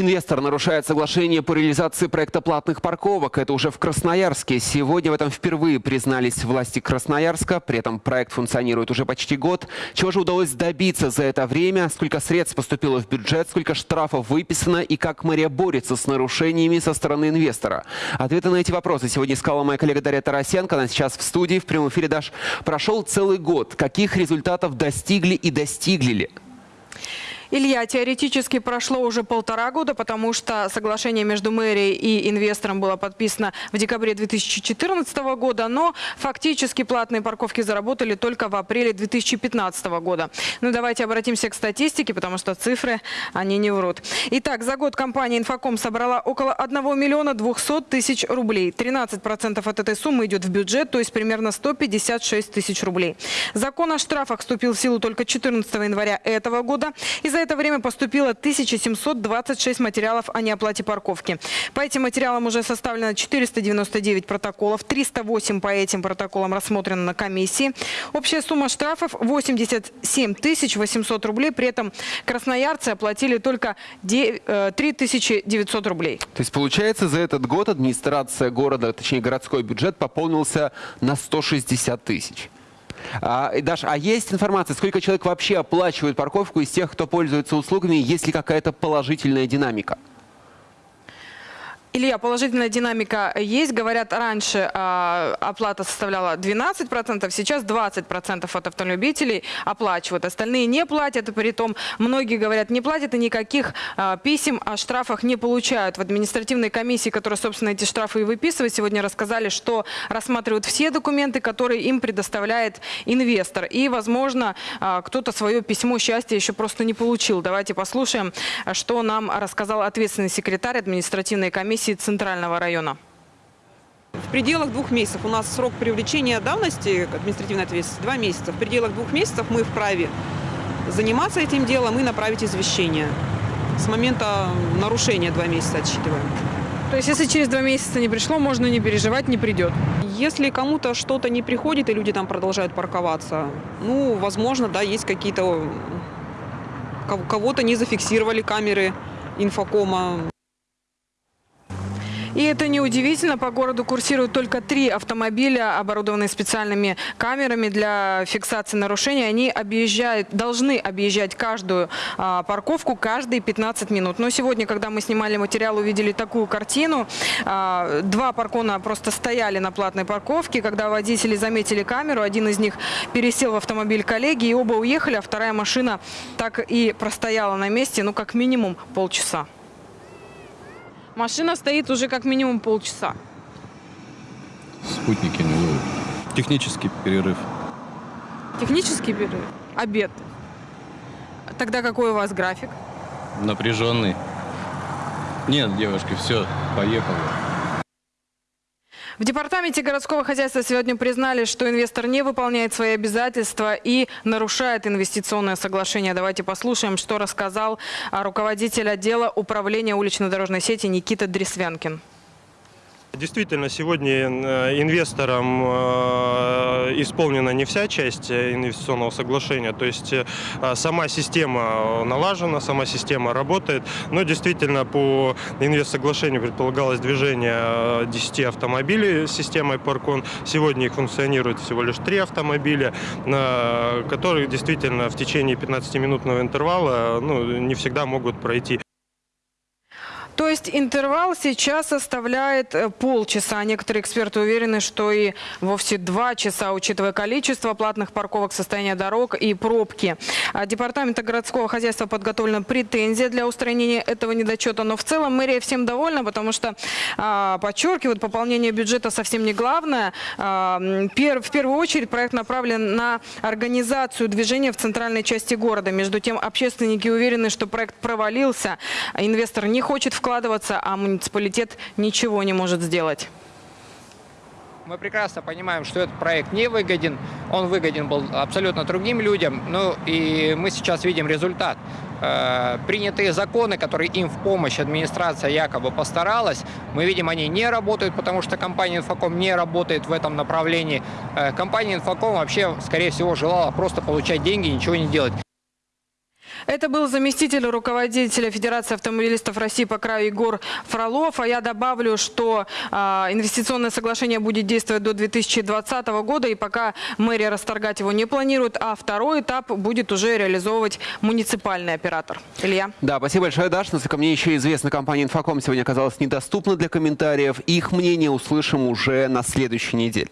Инвестор нарушает соглашение по реализации проекта платных парковок. Это уже в Красноярске. Сегодня в этом впервые признались власти Красноярска. При этом проект функционирует уже почти год. Чего же удалось добиться за это время? Сколько средств поступило в бюджет? Сколько штрафов выписано? И как мэрия борется с нарушениями со стороны инвестора? Ответы на эти вопросы сегодня искала моя коллега Дарья Тарасенко. Она сейчас в студии. В прямом эфире, Даш, прошел целый год. Каких результатов достигли и достигли ли? Илья, теоретически прошло уже полтора года, потому что соглашение между мэрией и инвестором было подписано в декабре 2014 года, но фактически платные парковки заработали только в апреле 2015 года. Ну давайте обратимся к статистике, потому что цифры, они не врут. Итак, за год компания «Инфоком» собрала около 1 миллиона 200 тысяч рублей. 13% от этой суммы идет в бюджет, то есть примерно 156 тысяч рублей. Закон о штрафах вступил в силу только 14 января этого года. И за это время поступило 1726 материалов о неоплате парковки. По этим материалам уже составлено 499 протоколов, 308 по этим протоколам рассмотрено на комиссии. Общая сумма штрафов 87 800 рублей, при этом красноярцы оплатили только 3900 э, рублей. То есть получается за этот год администрация города, точнее городской бюджет пополнился на 160 тысяч. А, Даш, а есть информация, сколько человек вообще оплачивает парковку из тех, кто пользуется услугами, есть ли какая-то положительная динамика? Илья, положительная динамика есть. Говорят, раньше э, оплата составляла 12%, сейчас 20% от автолюбителей оплачивают. Остальные не платят, и при том многие говорят, не платят и никаких э, писем о штрафах не получают. В административной комиссии, которая, собственно, эти штрафы и выписывает, сегодня рассказали, что рассматривают все документы, которые им предоставляет инвестор. И, возможно, э, кто-то свое письмо счастья еще просто не получил. Давайте послушаем, что нам рассказал ответственный секретарь административной комиссии комиссии Центрального района? В пределах двух месяцев. У нас срок привлечения давности административной ответственности два месяца. В пределах двух месяцев мы вправе заниматься этим делом и направить извещение. С момента нарушения два месяца отсчитываем. То есть, если через два месяца не пришло, можно не переживать, не придет? Если кому-то что-то не приходит, и люди там продолжают парковаться, ну, возможно, да, есть какие-то... Кого-то не зафиксировали камеры инфокома. И это неудивительно. По городу курсируют только три автомобиля, оборудованные специальными камерами для фиксации нарушений. Они объезжают, должны объезжать каждую а, парковку каждые 15 минут. Но сегодня, когда мы снимали материал, увидели такую картину. А, два паркона просто стояли на платной парковке. Когда водители заметили камеру, один из них пересел в автомобиль коллеги, и оба уехали, а вторая машина так и простояла на месте, ну, как минимум полчаса. Машина стоит уже как минимум полчаса. Спутники не ловят. Технический перерыв. Технический перерыв? Обед. Тогда какой у вас график? Напряженный. Нет, девушки, все, поехали. В департаменте городского хозяйства сегодня признали, что инвестор не выполняет свои обязательства и нарушает инвестиционное соглашение. Давайте послушаем, что рассказал руководитель отдела управления улично-дорожной сети Никита Дресвянкин. Действительно, сегодня э, инвесторам э, исполнена не вся часть инвестиционного соглашения, то есть э, сама система налажена, сама система работает, но действительно по инвест-соглашению предполагалось движение 10 автомобилей системой Паркон. Сегодня их функционирует всего лишь 3 автомобиля, которые действительно в течение 15-минутного интервала ну, не всегда могут пройти. То есть интервал сейчас составляет э, полчаса. Некоторые эксперты уверены, что и вовсе два часа, учитывая количество платных парковок, состояние дорог и пробки. А Департамента городского хозяйства подготовлена претензия для устранения этого недочета. Но в целом мэрия всем довольна, потому что, а, подчеркивают, пополнение бюджета совсем не главное. А, в первую очередь проект направлен на организацию движения в центральной части города. Между тем, общественники уверены, что проект провалился. Инвестор не хочет вкладывать вкладываться, а муниципалитет ничего не может сделать. Мы прекрасно понимаем, что этот проект не выгоден. Он выгоден был абсолютно другим людям. Ну и мы сейчас видим результат. Э, принятые законы, которые им в помощь администрация якобы постаралась, мы видим, они не работают, потому что компания «Инфоком» не работает в этом направлении. Э, компания «Инфоком» вообще, скорее всего, желала просто получать деньги и ничего не делать. Это был заместитель руководителя Федерации автомобилистов России по краю Егор Фролов. А я добавлю, что а, инвестиционное соглашение будет действовать до 2020 года, и пока мэрия расторгать его не планирует, а второй этап будет уже реализовывать муниципальный оператор. Илья. Да, спасибо большое, Даша. Насколько мне еще известно, компания «Инфоком» сегодня оказалась недоступна для комментариев. Их мнение услышим уже на следующей неделе.